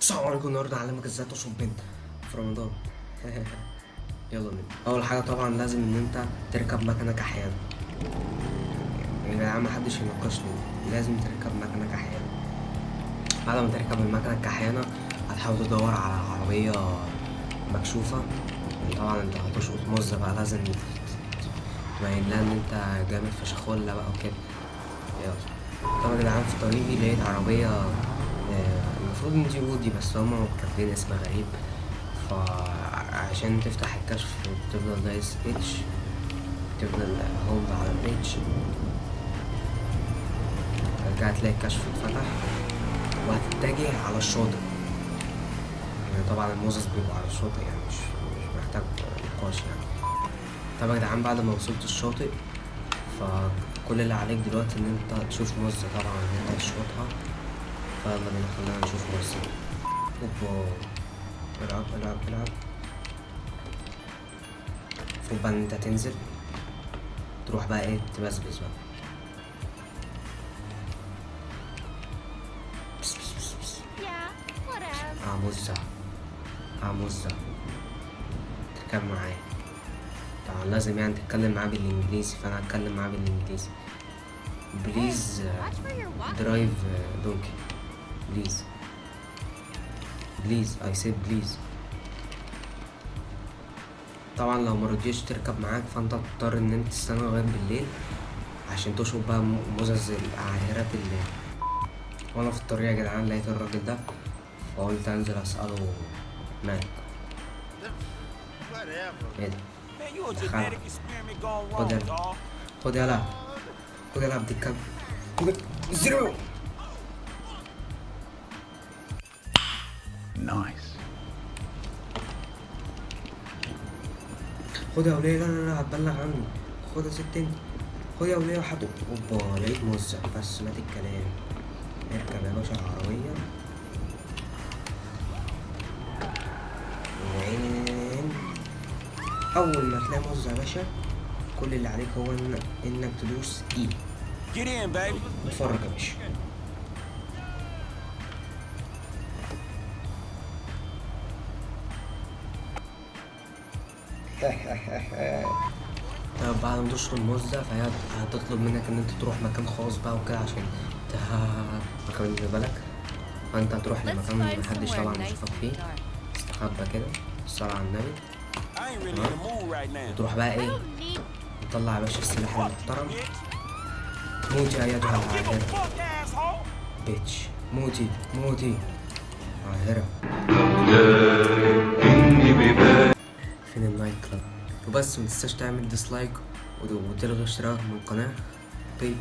السلام عليكم النهارده هعلمك إزاي تشرب بنت في رمضان. يلا بينا. أول حاجة طبعا لازم إن أنت تركب مكنك أحيانا. يا جدعان محدش يناقشني. لازم تركب مكنك أحيانا. بعد ما تركب المكنك أحيانا هتحاول تدور على عربية مكشوفة. طبعا أنت هتشقط مزه بقى لازم تبين لها ان أنت جامد فشخولة بقى وكده. يلا. طبعا يا جدعان في طريقي لقيت عربية آه، المفروض إن دي اودي بس هما كاتبين اسم غريب. فعشان تفتح الكشف تفضل دايس H تفضل hold على ال H رجعت تلاقي الكشف اتفتح. وهتتجه على الشاطئ. يعني طبعا المزز بيبقوا على الشاطئ يعني مش مش محتاج نقاش يعني. طبعا يا جدعان بعد ما وصلت الشاطئ فكل اللي عليك دلوقتي إن أنت تشوف موزة طبعا إن أنت تشوطها. فيلا بينا خلينا نشوف موزة اوبا العب العب العب. المفروض بقى ان انت تنزل. تروح بقى إيه؟ تبسبس بقى. بس بس بس بس. Yeah, whatever. آه موزة آه مزة تركب معايا. طبعا لازم يعني تتكلم معاه بالإنجليزي فأنا هتكلم معاه بالإنجليزي. Please. Drive donkey please please I said please طبعا لو مرضيش تركب معاك فأنت هتضطر إن أنت تستنى لغاية بالليل عشان تشوف بقى مزز العاهرات الليل وأنا في الطريق يا جدعان لقيت الراجل ده فقلت أنزل أسأله مالك إيه ده؟ Joder. dog. خد يلا. خد يلا. بديك كام زيرو. Nice. خد يا ولية. لا لا لا هتبلغ عني خد يا ست انت خد يا ولية وحط أوبا لقيت موزع بس مات الكلام اركب يا باشا العربية. وعين أول ما تلاقي موزع يا باشا كل اللي عليك هو إنك تدوس in, baby. اتفرج يا باشا. طب بعد ما تشرب الموزة فهي هتطلب منك إن أنت تروح مكان خاص بقى وكده عشان ت- مكان اللي بالك. فأنت هتروح لمكان محدش طبعا يشوفك فيه. dark. استخبى كده الصلاة على النبي. تروح بقى إيه؟ تطلع يا باشا السلاح المحترم. موتي ايتها العاهرة. بيتش موتي موتي عاهرة وبس متنساش تعمل dislike وتلغي اشتراك من القناة. Bye